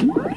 What?